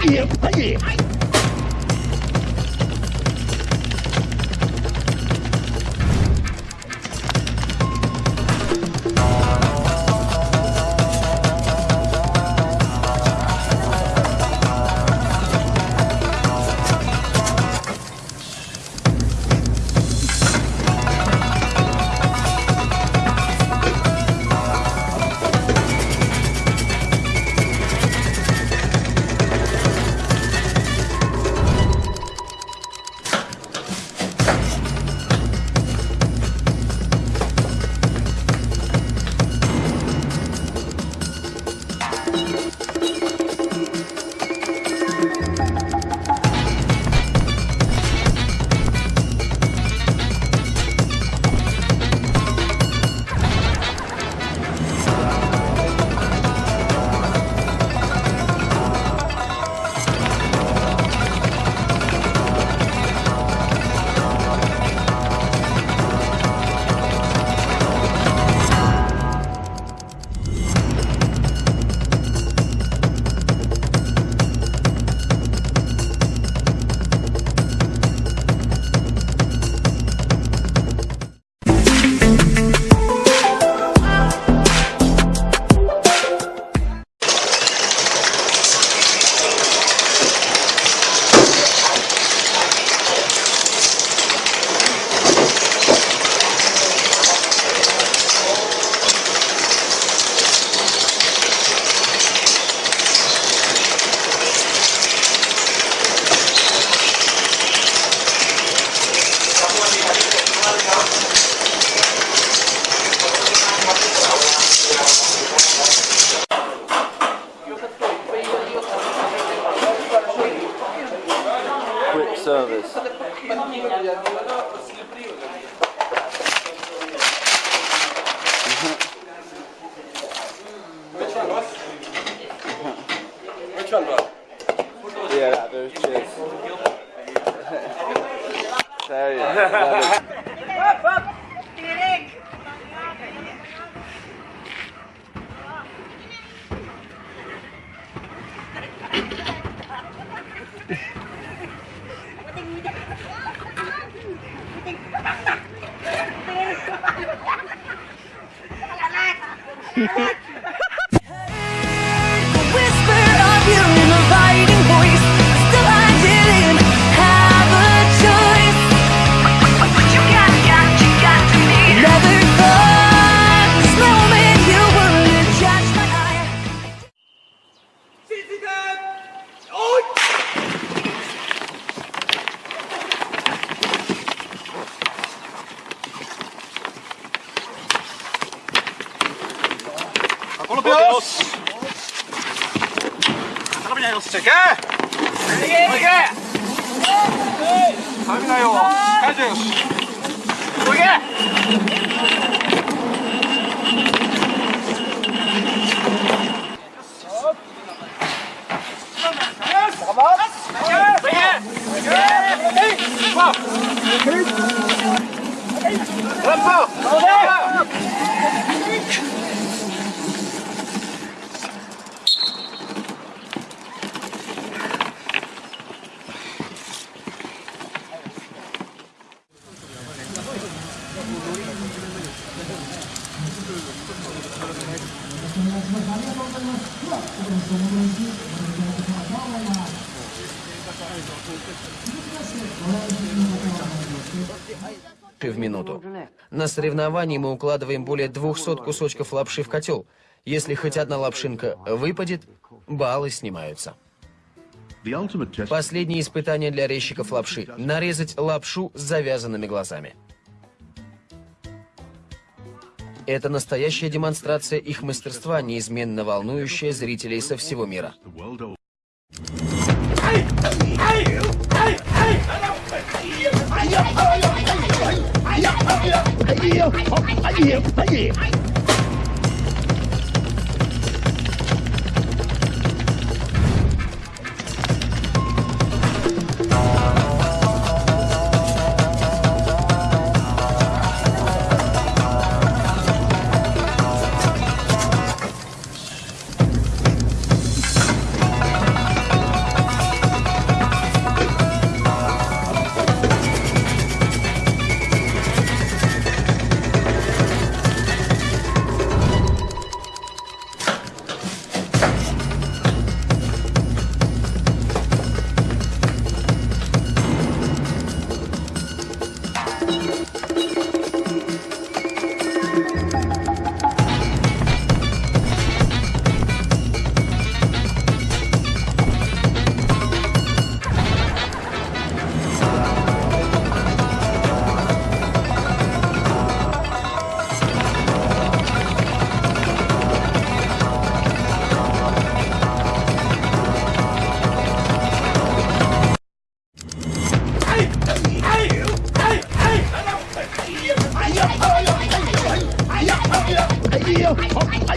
哎呀，哎呀，Fuck 雷落ちちゃうけいけいけ雷よし в минуту. На соревновании мы укладываем более 200 кусочков лапши в котел. Если хоть одна лапшинка выпадет, баллы снимаются. Последнее испытание для резчиков лапши – нарезать лапшу с завязанными глазами. Это настоящая демонстрация их мастерства, неизменно волнующая зрителей со всего мира. Yeah.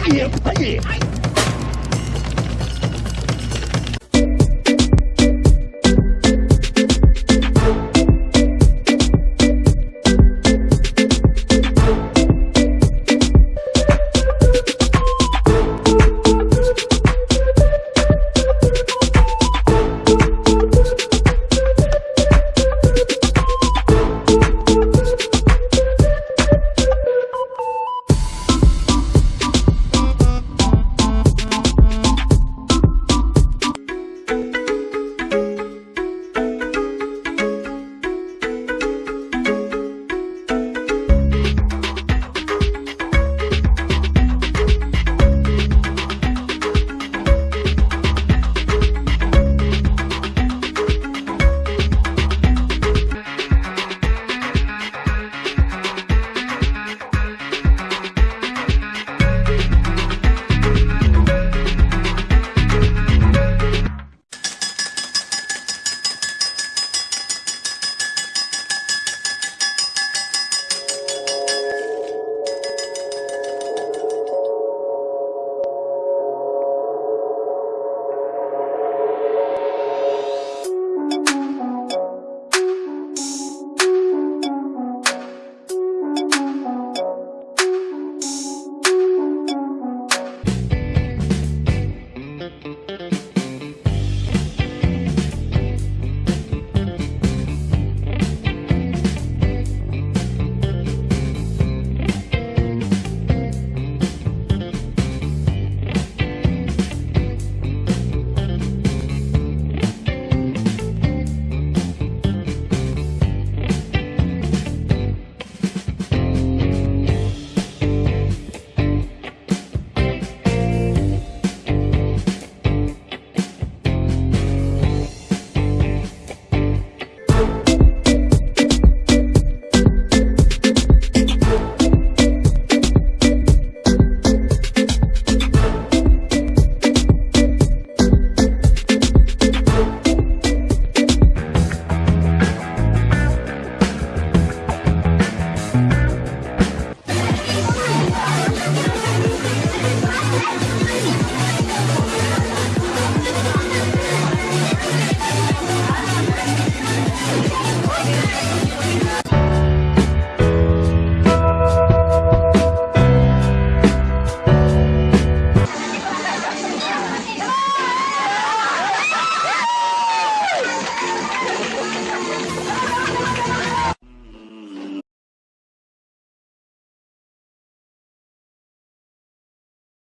哎呀，哎呀，